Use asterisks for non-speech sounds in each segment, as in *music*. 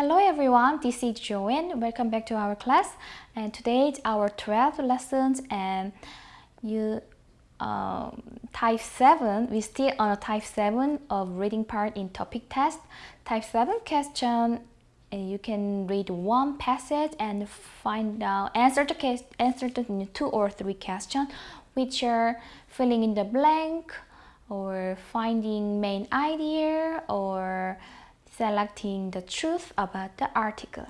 Hello everyone, this is Joanne. Welcome back to our class. And today is our 12th lessons and you um, type 7, we still on a type 7 of reading part in TOPIK test. Type 7 question, you can read one passage and find out, answer the, case, answer the two or three questions which are filling in the blank or finding main idea or selecting the truth about the article.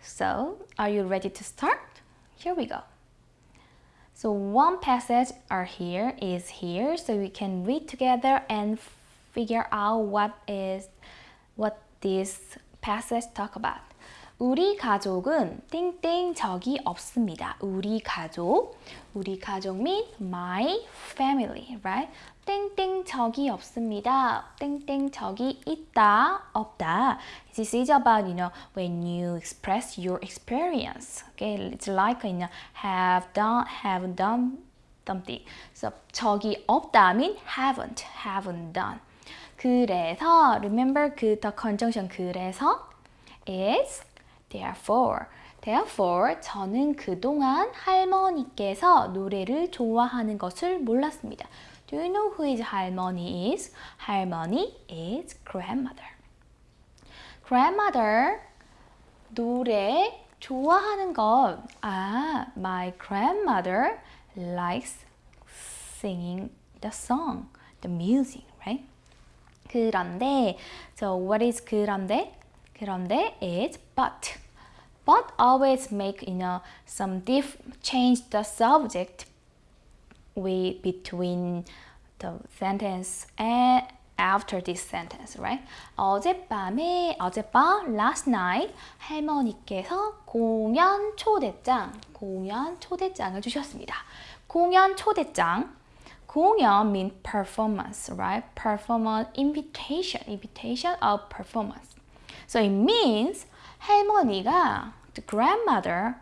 So, are you ready to start? Here we go. So one passage are here is here so we can read together and figure out what is what this passage talk about. 우리 가족은 땡땡 적이 없습니다. 우리 가족, 우리 가족 mean my family, right? 땡땡 적이 없습니다. 땡땡 적이 있다, 없다. This is about, you know, when you express your experience. Okay, it's like, you know, have done, have done something. So 적이 없다 mean haven't, haven't done. 그래서, remember 그 the conjunction 그래서 is therefore. Therefore, 저는 그동안 할머니께서 노래를 좋아하는 것을 몰랐습니다. Do you know who is 할머니 is? 할머니 is grandmother. Grandmother, 노래 좋아하는 것. 아, my grandmother likes singing the song, the music, right? 그런데, so what is 그런데? 그런데 is but. But always make you know some diff change the subject we between the sentence and after this sentence, right? 어젯밤에 어젯밤 last night 할머니께서 공연 초대장 공연 초대장을 주셨습니다. 공연 초대장 공연 mean performance, right? Performance invitation, invitation of performance. So it means 할머니가 the grandmother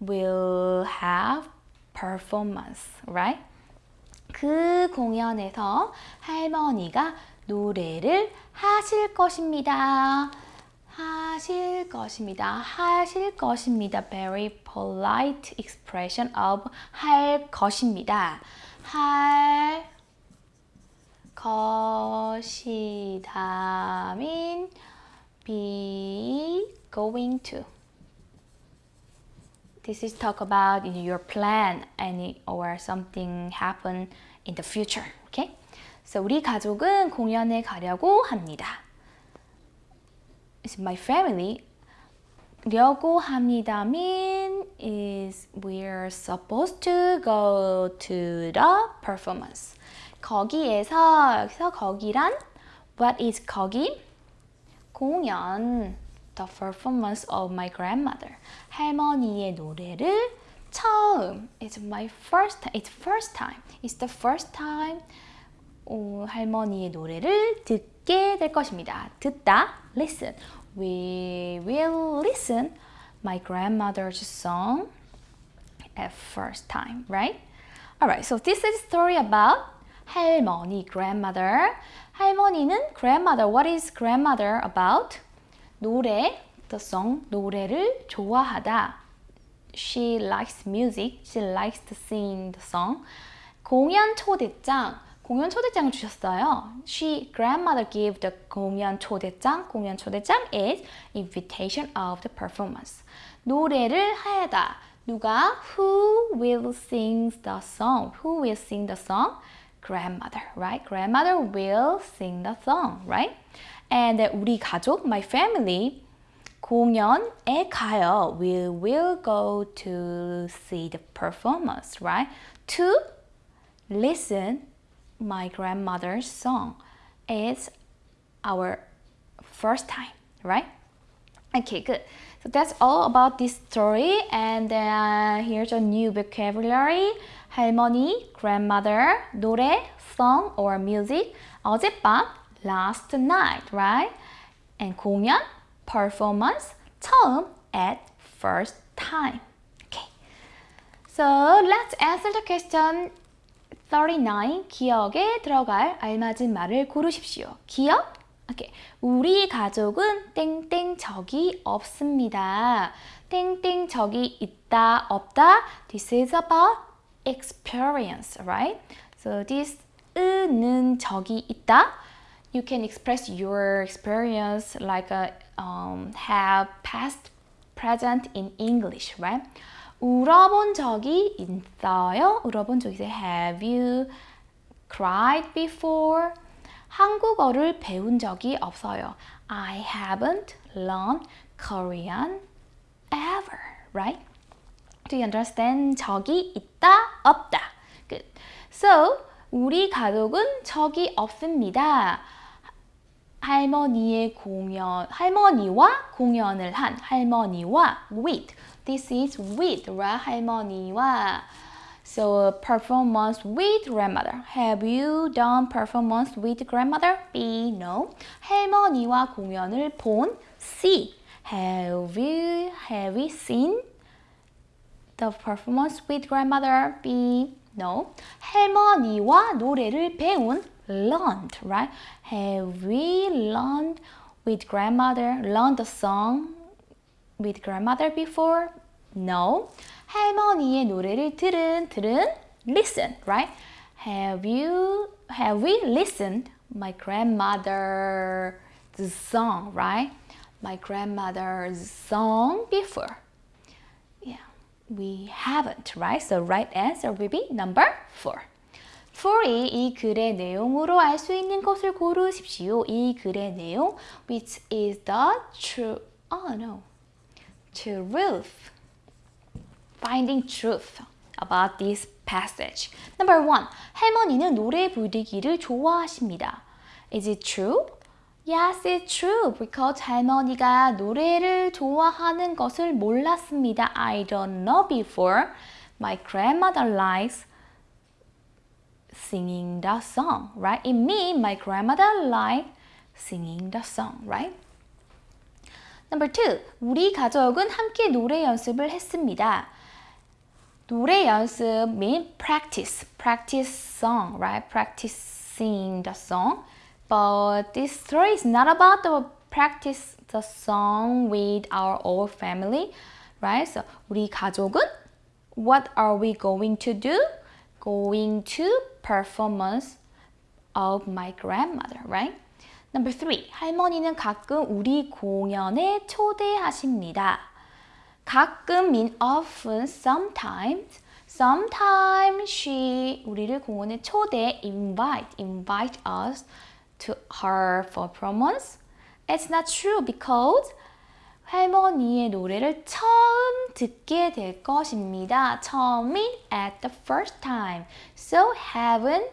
will have performance, right? 그 공연에서 할머니가 노래를 하실 것입니다. 하실 것입니다. 하실 것입니다. Very polite expression of 할 것입니다. 할 것이다 mean be going to. This is talk about your plan any or something happen in the future. Okay? So 우리 가족은 공연에 가려고 합니다. It's my family. 려고 합니다 mean is we're supposed to go to the performance. 거기에서 여기서 거기란 what is 거기? 공연 the performance of my grandmother. 할머니의 노래를 처음. It's my first time. It's first time. It's the first time. 어, 할머니의 노래를 듣게 될 것입니다. 듣다. Listen. We will listen my grandmother's song at first time, right? Alright, so this is a story about 할머니, grandmother. 할머니는 grandmother. What is grandmother about? 노래, the song, 노래를 좋아하다. She likes music. She likes to sing the song. 공연 초대장. 공연 초대장을 주셨어요. She, grandmother gave the 공연 초대장. 공연 초대장 is invitation of the performance. 노래를 하다. 누가? Who will sing the song? Who will sing the song? Grandmother, right? Grandmother will sing the song, right? And 우리 가족, my family, 공연에 가요. We will go to see the performance, right? To listen my grandmother's song. It's our first time, right? Okay, good. So that's all about this story. And uh, here's a new vocabulary. 할머니, grandmother, 노래, song or music. 어젯밤, last night, right? And 공연, performance, 처음, at first time. Okay. So let's answer the question 39. 기억에 들어갈 알맞은 말을 고르십시오. 기억, 오케이. 우리 가족은 땡땡 적이 없습니다. 땡땡 적이 있다, 없다. This is about experience, right? So this 는 적이 있다. You can express your experience like a um, have past, present in English, right? 울어본 적이 있어요. 울어본 적이 있어요. Have you cried before? 한국어를 배운 적이 없어요. I haven't learned Korean ever, right? Do you understand? 적이 있다, 없다. Good. So, 우리 가족은 적이 없습니다. 할머니의 공연, 할머니와 공연을 한 할머니와 with. This is with, right? 할머니와. So performance with grandmother. Have you done performance with grandmother? B. No. 할머니와 공연을 본 C. Have you have you seen the performance with grandmother? B. No. 할머니와 노래를 배운 learned, right? Have we learned with grandmother, learned the song with grandmother before? No. 할머니의 노래를 들은, 들은, listen, right? Have you, have we listened my grandmother's song, right? My grandmother's song before. Yeah, we haven't, right? So right answer will be number four. 4이 이 글의 내용으로 알 수 있는 것을 고르십시오. 이 글의 내용, which is the true, oh no, truth. Finding truth about this passage. Number one, 할머니는 노래 부르기를 좋아하십니다. Is it true? Yes, it's true. Because 할머니가 노래를 좋아하는 것을 몰랐습니다. I don't know before. My grandmother likes singing the song, right? It means my grandmother liked singing the song, right? Number two, 우리 가족은 함께 노래 연습을 했습니다. 노래 연습 mean practice, practice song, right? Practicing the song. But this story is not about the practice the song with our old family, right? So 우리 가족은 what are we going to do? Going to performance of my grandmother, right? Number three, 할머니는 가끔 우리 공연에 초대하십니다. 가끔 mean often, sometimes. Sometimes she 우리를 공연에 초대, invite, invite us to her performance. It's not true because 할머니의 노래를 처음 듣게 될 것입니다. 처음이 at the first time. So haven't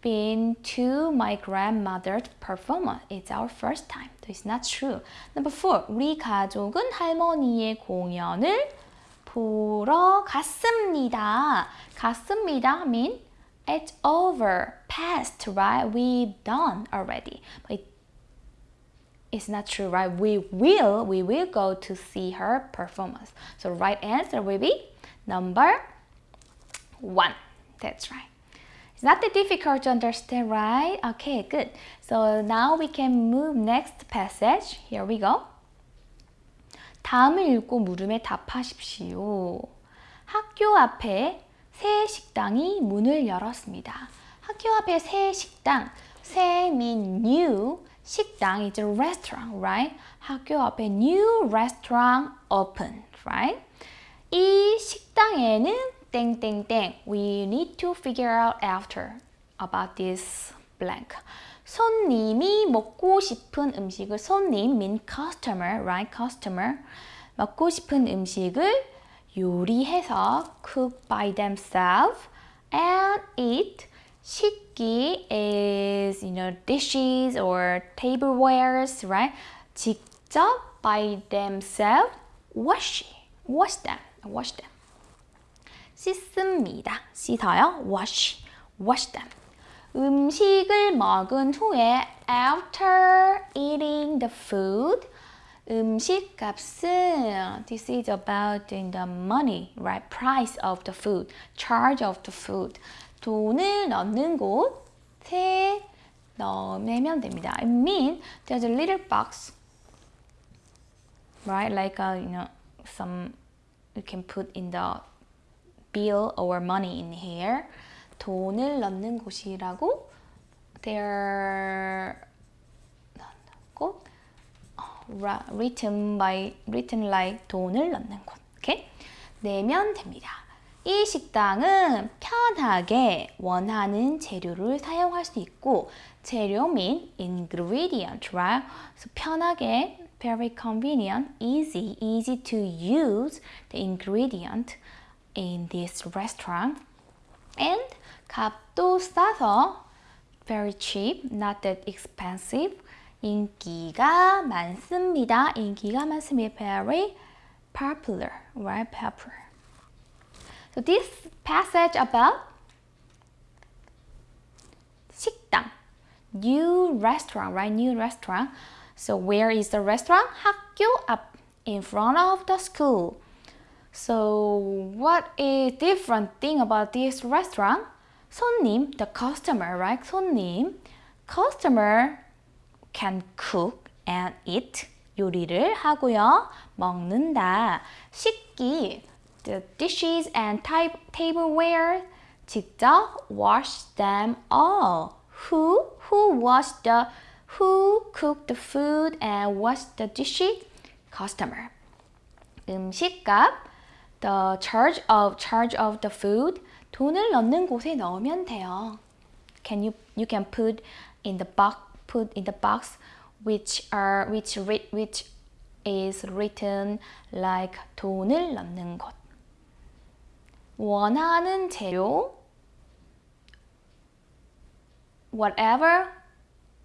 been to my grandmother's performance. It's our first time. It's not true. Number four. 우리 가족은 할머니의 공연을 보러 갔습니다. 갔습니다 mean it's over, past, right? We've done already. But it's not true, right? We will, we will go to see her performance. So right answer will be number one. That's right. It's not that difficult to understand, right? Okay, good. So now we can move next passage. Here we go. 다음을 읽고 물음에 답하십시오. 학교 앞에 새 식당이 문을 열었습니다. 학교 앞에 새 식당, 새 mean new, 식당 is a restaurant, right? 학교 앞에 new restaurant open, right? 이 식당에는 땡땡땡 we need to figure out after about this blank. 손님이 먹고 싶은 음식을 손님 mean customer, right? customer 먹고 싶은 음식을 요리해서 cook by themselves and eat 식기 is you know dishes or tablewares, right? 직접 by themselves wash wash them wash them 씻습니다. 씻어요. wash wash them 음식을 먹은 후에 after eating the food 음식 값은 this is about the money, right? Price of the food, charge of the food. 돈을 넣는 곳에 넣으면 됩니다. I mean, there's a little box, right? Like a, you know, some you can put in the bill or money in here. 돈을 넣는 곳이라고 there 곳 written by written like 돈을 넣는 곳. 오케이? 내면 됩니다. 이 식당은 편하게 원하는 재료를 사용할 수 있고 재료 mean ingredient, right? So 편하게 very convenient, easy, easy to use the ingredient in this restaurant. And 값도 싸서 very cheap, not that expensive. 인기가 많습니다. 인기가 많습니다. Very popular, right? Popular. So this passage about 식당, new restaurant, right? New restaurant. So where is the restaurant? 학교 앞, in front of the school. So what is different thing about this restaurant? 손님, the customer, right? 손님, customer can cook and eat. 요리를 하고요. 먹는다. 식기, the dishes and type, tableware. 직접 wash them all. Who? Who washed the Who cooked the food and washed the dishes? Customer. 음식값. The charge of charge of the food. 돈을 넣는 곳에 넣으면 돼요. Can you you can put in the box put in the box which are which which is written like 돈을 넣는 곳. 원하는 재료 whatever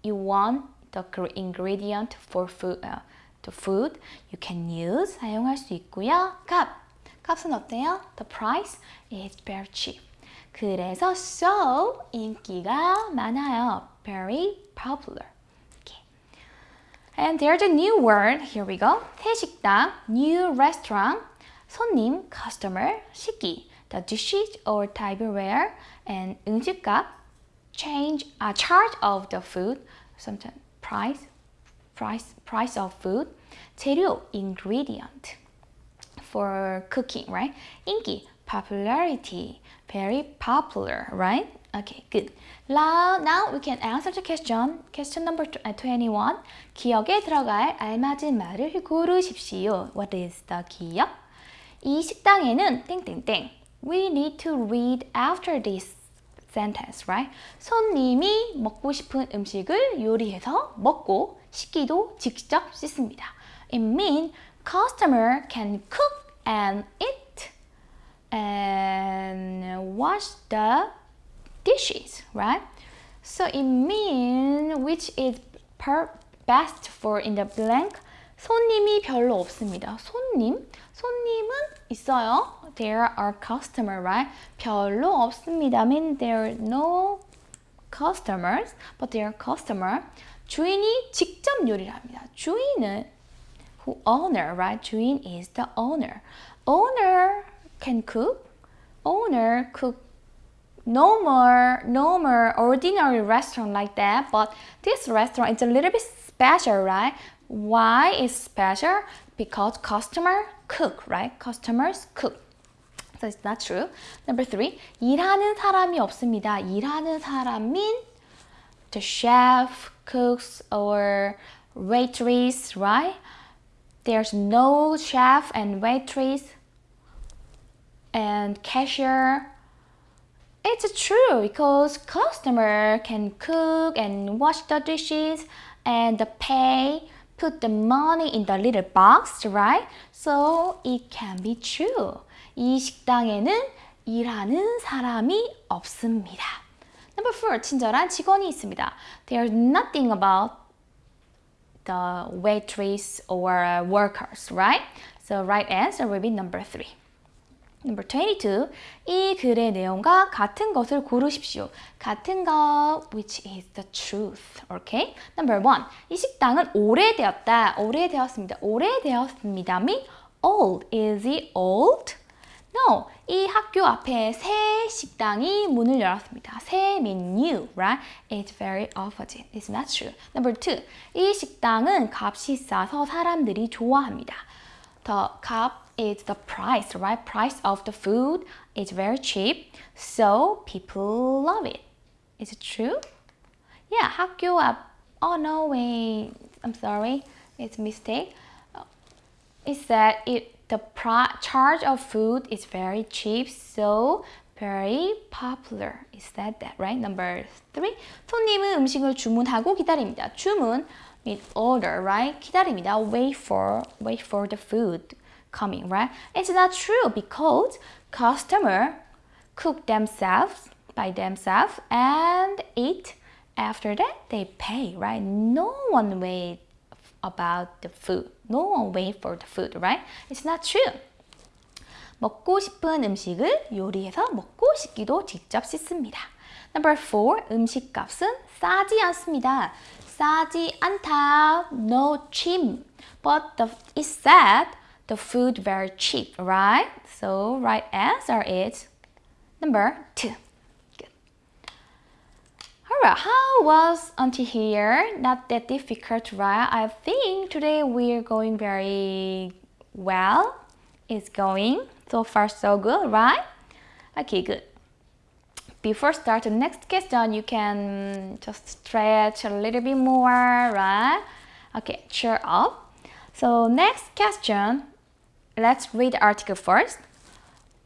you want the ingredient for food uh, the food you can use 사용할 수 있고요. 값 값은 어때요? The price is very cheap. 그래서 so 인기가 많아요. Very popular. Okay. And there's a new word. Here we go. 새 식당, new restaurant, 손님, customer, 식기, the dishes or tableware, and 음식값, change, uh, charge of the food, sometimes price, price, price of food, 재료, ingredient for cooking, right? 인기, popularity, very popular, right? Okay, good. Now, now we can answer the question. Question number 21. 기억에 들어갈 알맞은 말을 고르십시오. What is the 기억? 이 식당에는 땡땡땡. We need to read after this sentence, right? 손님이 먹고 싶은 음식을 요리해서 먹고 식기도 직접 씻습니다. It means customer can cook and eat and wash the dishes, right? So it means which is per best for in the blank. 손님이 별로 없습니다. 손님, 손님은 있어요. There are customer, right? 별로 없습니다. I mean there are no customers, but there are customer. 주인이 직접 요리를 합니다. 주인은 who owner, right? 주인 is the owner. Owner can cook. Owner cook no more, no more ordinary restaurant like that. But this restaurant is a little bit special, right? Why is special? Because customer cook, right? Customers cook. So it's not true. Number three, 일하는 사람이 없습니다. 일하는 사람 mean the chef, cooks, or waitress, right? There's no chef and waitress and cashier. It's true because customer can cook and wash the dishes and pay, put the money in the little box, right? So it can be true. 이 식당에는 일하는 사람이 없습니다. Number four, 친절한 직원이 있습니다. There's nothing about the waitress or workers, right? So right answer will be number three. Number 22. 이 글의 내용과 같은 것을 고르십시오. 같은 것, which is the truth. Okay? Number 1. 이 식당은 오래되었다. 오래되었습니다. 오래되었습니다. mean old. Is it old? No, 이 학교 앞에 새 식당이 문을 열었습니다. 새 메뉴, right? It's very opposite. It's not true. Number two, 이 식당은 값이 싸서 사람들이 좋아합니다. The 값 is the price, right? Price of the food is very cheap, so people love it. Is it true? Yeah, 학교 앞. Oh no, wait. I'm sorry. It's a mistake. It said it the charge of food is very cheap, so very popular. Is that that right? Number three. 손님은 음식을 주문하고 기다립니다. 주문 mean order, right? 기다립니다. Wait for wait for the food coming, right? It's not true because customer cook themselves by themselves and eat. After that, they pay, right? No one wait about the food. No one wait for the food, right? It's not true. 먹고 싶은 음식을 요리해서 먹고 싶기도 직접 씻습니다. Number four, 음식값은 싸지 않습니다. 싸지 않다, no cheap. But the, it said the food very cheap, right? So right answer is number two. Good. Alright, how was until here? Not that difficult, right? I think today we're going very well. It's going so far so good, right? Okay, good. Before start the next question, you can just stretch a little bit more, right? Okay, cheer up. So next question, let's read the article first.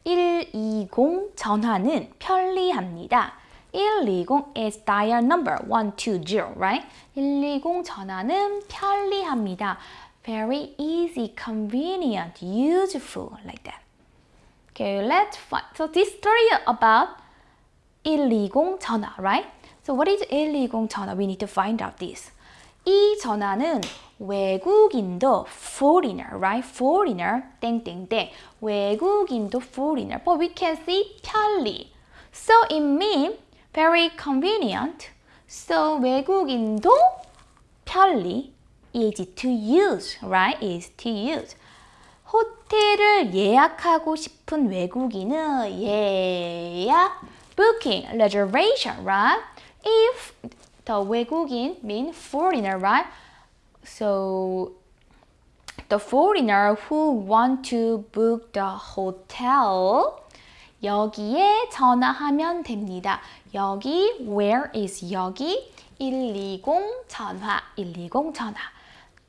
120 전화는 편리합니다. 120 is dial number 120, right? 120 전화는 편리합니다. Very easy, convenient, useful, like that. Okay, let's find. So this story about 120 전화, right? So what is 120 전화? We need to find out this. 이 전화는 외국인도 foreigner, right? foreigner, 땡땡땡. 외국인도 foreigner. But we can see 편리. So it means very convenient. So 외국인도 편리 easy to use, right? easy to use. 호텔을 예약하고 싶은 외국인은 예약 booking, reservation, right? If the 외국인 mean foreigner, right? So the foreigner who want to book the hotel 여기에 전화하면 됩니다. 여기 where is 여기 120 전화 120 전화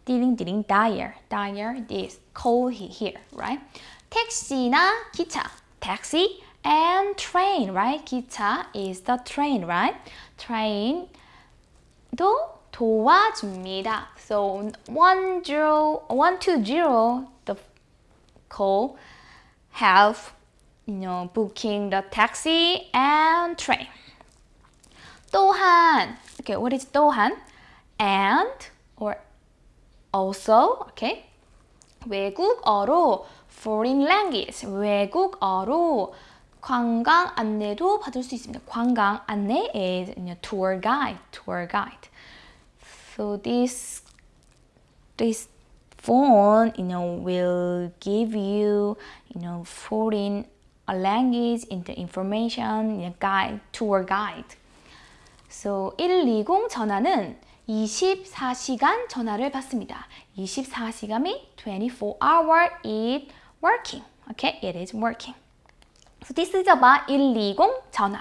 띠링띠링 dial dial is call here right 택시나 기차 taxi and train right 기차 is the train right train 도 도와줍니다 so 10 120 the call help you know, booking the taxi and train. 또한, okay, what is 또한? And or also, okay? 외국어로 foreign language, 외국어로 관광 안내도 받을 수 있습니다. 관광 안내 is tour guide, tour guide. So this this phone, you know, will give you, you know, foreign language into information, you know, guide, tour guide. So 120 전화는 24시간 전화를 받습니다. 24시간이 24 hour it working. Okay, it is working. Is about 120 전화.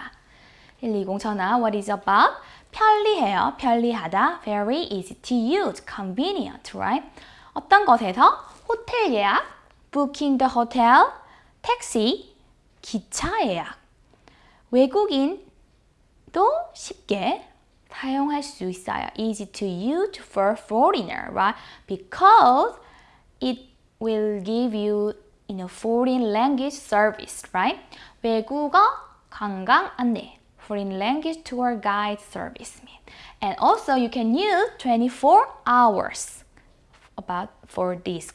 120 전화, what is about? 편리해요, 편리하다, very easy to use, convenient, right? 어떤 것에서? 호텔 예약, booking the hotel, taxi, 기차 예약. 외국인도 쉽게 사용할 수 있어요. Easy to use for foreigner, right? Because it will give you you know, foreign language service, right? 외국어 관광 안내, foreign language tour guide service. And also you can use 24 hours about for this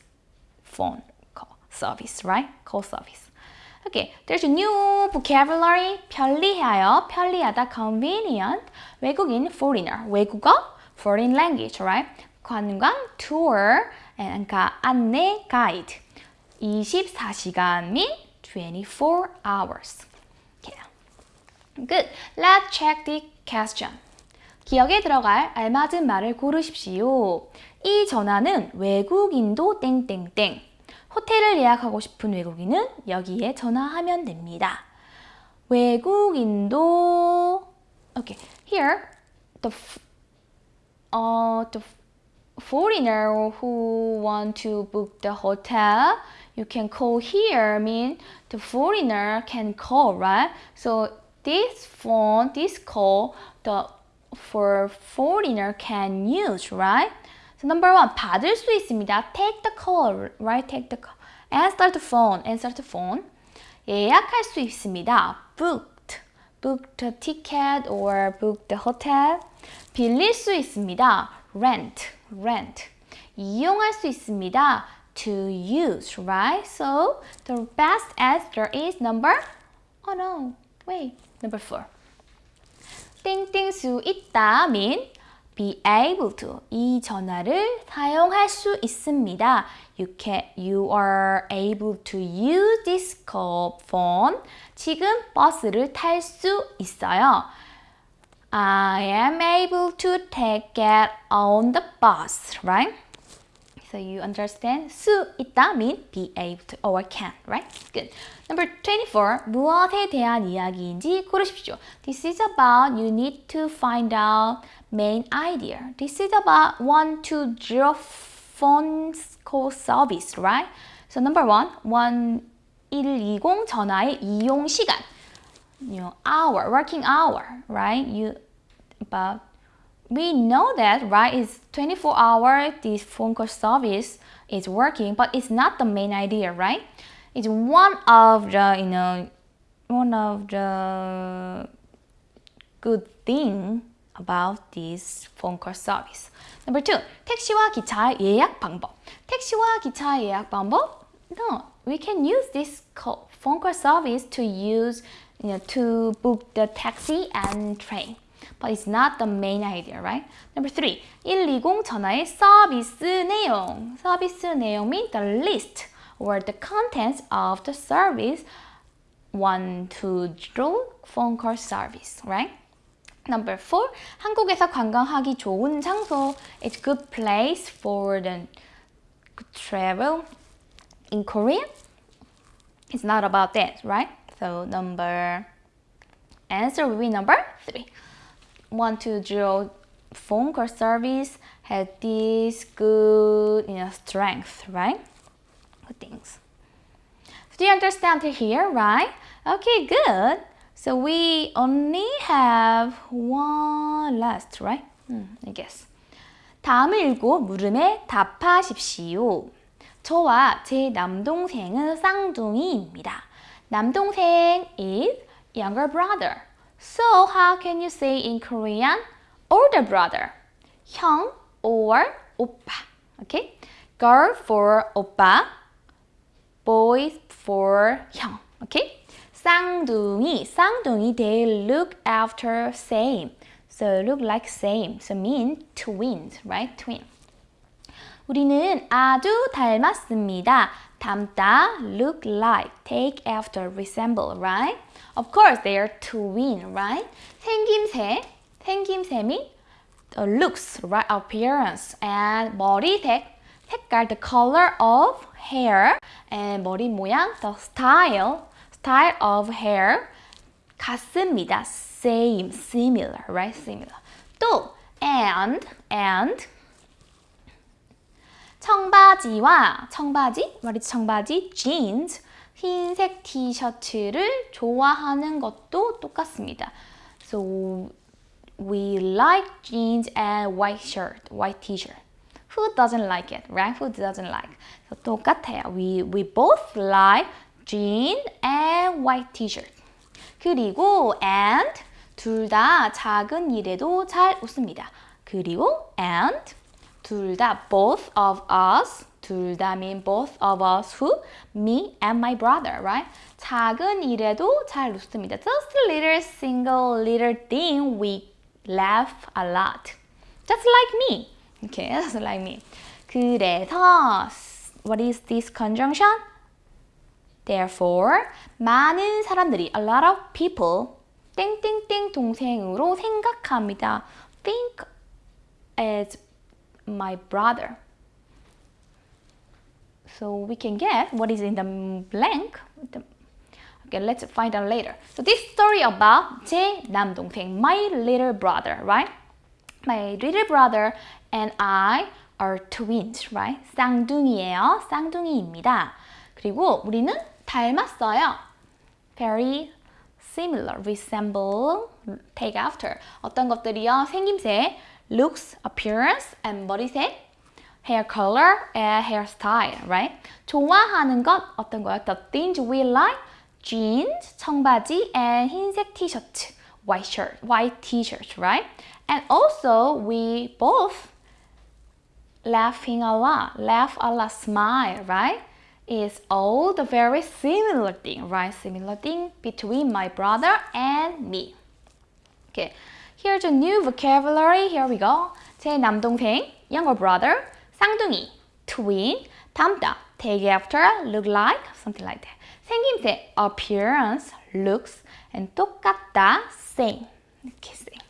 phone call service, right? Call service. Okay, there's a new vocabulary. 편리해요. 편리하다. convenient. 외국인 foreigner. 외국어 foreign language, right? 관광 tour and 안내 guide. 24시간 및24 hours. Okay. Good. Let's check the question. 기억에 들어갈 알맞은 말을 고르십시오. 이 전화는 외국인도 땡땡땡. 호텔을 예약하고 싶은 외국인은 여기에 전화하면 됩니다. 외국인도 okay here the uh the foreigner who want to book the hotel you can call here mean the foreigner can call right so this phone this call the for foreigner can use right so number one 받을 수 있습니다 take the call right take the call answer the phone answer the phone 예약할 수 있습니다 booked book the ticket or book the hotel 빌릴 수 있습니다 rent rent 이용할 수 있습니다 to use right so the best answer is number oh no wait number four 땡땡 수 있다 mean be able to 이 전화를 사용할 수 있습니다. You can you are able to use this call phone. 지금 버스를 탈 수 있어요. I am able to take it on the bus, right? So you understand? 수 있다 mean be able to or can, right? Good. Number 24. 무엇에 대한 이야기인지 고르십시오. This is about you need to find out main idea. This is about 120 phone call service, right? So number one, 1120 전화의 이용 시간. You know, hour, working hour, right? You about we know that right it's 24 hour this phone call service is working but it's not the main idea right it's one of the you know one of the good thing about this phone call service number two 택시와 기차 예약 방법 택시와 기차 예약 방법 no we can use this call, phone call service to use you know, to book the taxi and train but it's not the main idea, right? Number three, 120 전화의 서비스 내용. 서비스 내용 means the list or the contents of the service 120 phone call service, right? Number four, 한국에서 관광하기 좋은 장소. It's a good place for the travel. In Korea, it's not about that, right? So number answer will be number three. 120 phone call service had this good you know, strength, right? Good things. So do you understand here, right? Okay, good. So we only have one last, right? Hmm, I guess. 다음을 읽고 물음에 답하십시오. 저와 제 남동생은 쌍둥이입니다. 남동생 is younger brother. So how can you say in Korean older brother? 형 or 오빠. Okay? Girl for 오빠, boy for 형. Okay? 쌍둥이, 쌍둥이, they look after same. So look like same. So mean twins, right? Twin. 우리는 아주 닮았습니다. 닮다, look like, take after, resemble, right? Of course, they are twin, right? 생김새, 생김새미, the looks, right? Appearance and 머리색, 색깔, the color of hair, and 머리 모양, the style, style of hair, 같습니다. Same, similar, right? Similar. 또 and, and 청바지와 청바지, is 청바지? jeans, 흰색 티셔츠를 좋아하는 것도 똑같습니다. So we like jeans and white shirt, white t-shirt. Who doesn't like it, right? Who doesn't like? So 똑같아요. We, we both like jean and white t-shirt. 그리고 and 둘 다 작은 일에도 잘 웃습니다. 그리고 and 둘 다 both of us 둘 다 mean both of us who? Me and my brother, right? 작은 일에도 잘 웃습니다. Just a little single little thing we laugh a lot. Just like me. Okay, just *laughs* like me. 그래서 what is this conjunction? Therefore, 많은 사람들이, a lot of people, 땡땡땡 동생으로 생각합니다. Think as my brother. So we can get what is in the blank. Okay, let's find out later. So this story about 제 남동생, my little brother, right? My little brother and I are twins, right? 쌍둥이에요. 쌍둥이입니다. 그리고 우리는 닮았어요. Very similar, resemble, take after. 어떤 것들이요? 생김새, looks, appearance, and 머리색, hair color, and hairstyle, right? 좋아하는 것 어떤 거요? The things we like, jeans, 청바지, and 흰색 티셔츠, white shirt, white t-shirt, right? And also we both laughing a lot, laugh a lot, smile, right? Is all the very similar thing, right? Similar thing between my brother and me. Okay, here's a new vocabulary. Here we go. 제 남동생, younger brother, 쌍둥이, twin, 닮다, take after, look like, something like that. 생김새, appearance, looks, and 똑같다, same. 이렇게 same.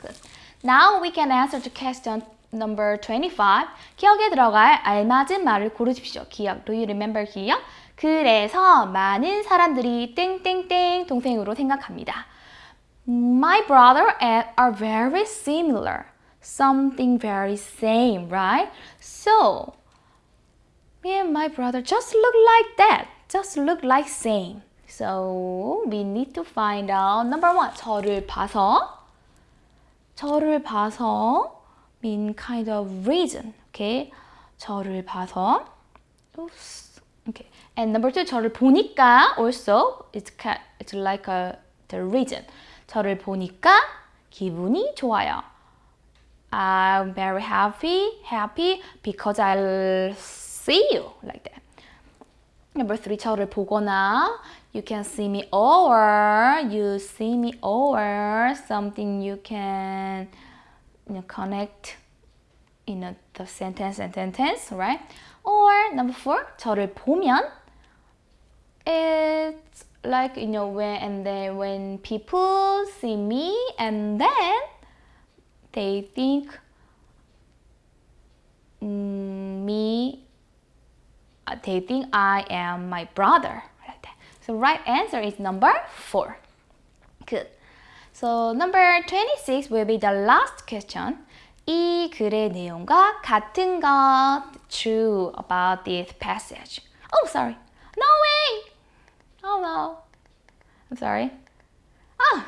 Good. Now we can answer the question number 25. 기억에 들어갈 알맞은 말을 고르십시오. 기억. Do you remember 기억? 그래서 많은 사람들이 땡땡땡 동생으로 생각합니다. My brother and are very similar. Something very same, right? So, me and my brother just look like that. Just look like same. So, we need to find out number one. 저를 봐서 저를 봐서 mean kind of reason. Okay. 저를 봐서 Oops. Okay. And number two, 저를 보니까 also it's it's like a the reason. 저를 보니까 기분이 좋아요. I'm very happy, happy because I'll see you like that. Number three, 저를 보거나 you can see me or you see me or something you can you know, connect in a, the sentence and sentence, right? Or number four, 저를 보면 it's like you know when and then when people see me and then they think mm, me they think I am my brother like that. So right answer is number four. Good. So number 26 will be the last question. 이 글의 내용과 같은 것 true about this passage. Oh, sorry. No way. Oh no. I'm sorry. 아,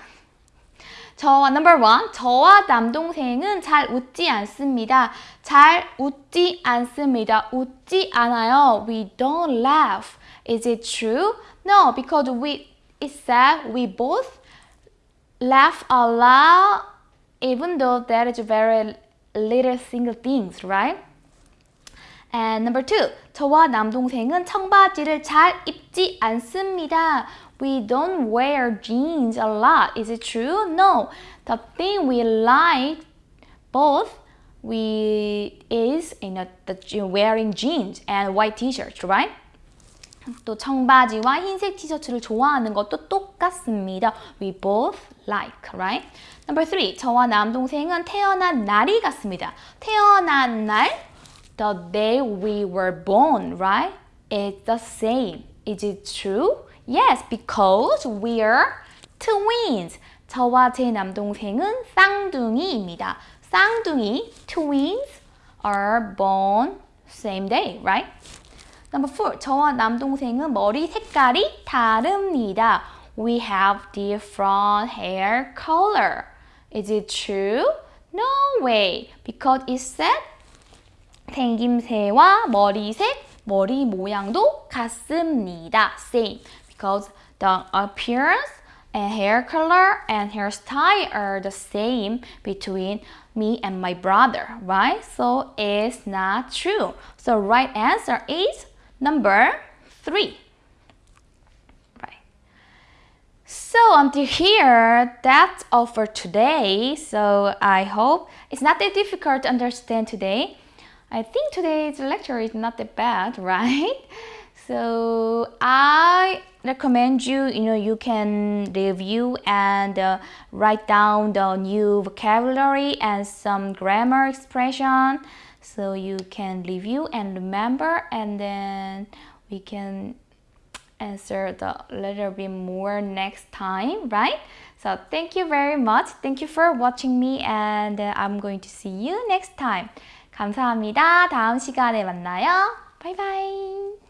저와 number one. 저와 남동생은 잘 웃지 않습니다. 잘 웃지 않습니다. 웃지 않아요. We don't laugh. Is it true? No, because we it said we both laugh a lot even though that is very little single things, right? And number two, 저와 남동생은 청바지를 잘 입지 않습니다. We don't wear jeans a lot. Is it true? No. The thing we like both we is know the wearing jeans and white t-shirts, right? 또 청바지와 흰색 티셔츠를 좋아하는 것도 똑같습니다. We both like, right? Number three, 저와 남동생은 태어난 날이 같습니다. 태어난 날, the day we were born, right? It's the same. Is it true? Yes, because we're twins. 저와 제 남동생은 쌍둥이입니다. 쌍둥이, twins, are born same day, right? Number four, 저와 남동생은 머리 색깔이 다릅니다. We have different hair color. Is it true? No way, because it said 생김새와 머리색, 머리 모양도 같습니다. Same, because the appearance and hair color and hairstyle are the same between me and my brother, right? So it's not true. So right answer is Number three. Right. So until here, that's all for today. So I hope it's not that difficult to understand today. I think today's lecture is not that bad, *laughs* right? So I recommend you, you know, you can review and uh, write down the new vocabulary and some grammar expression. So you can review and remember and then we can answer the little bit more next time, right? So thank you very much. Thank you for watching me and I'm going to see you next time. 감사합니다. 다음 시간에 만나요. 바이바이.